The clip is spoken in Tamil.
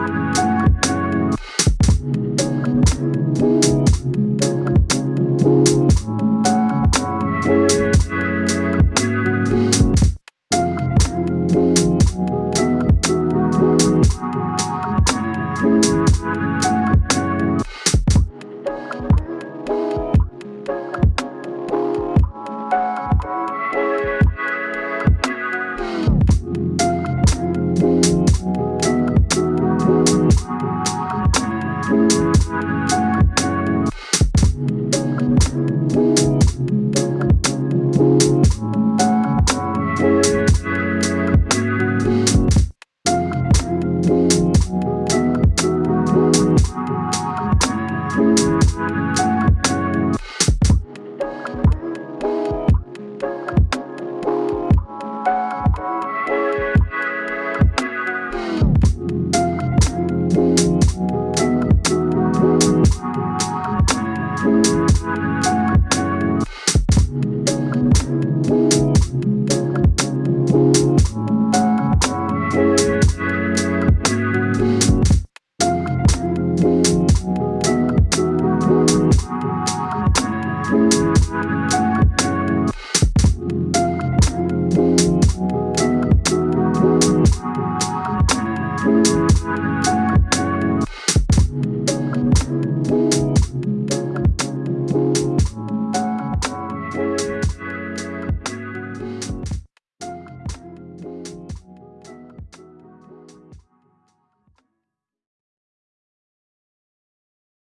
Thank Thank